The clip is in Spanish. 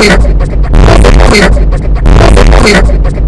Cuidado. Cuidado. Cuidado.